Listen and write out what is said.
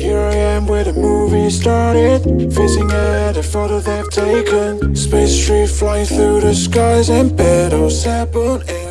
Here I am where the movie started Facing at a photo they've taken. Space tree flying through the skies And petals separate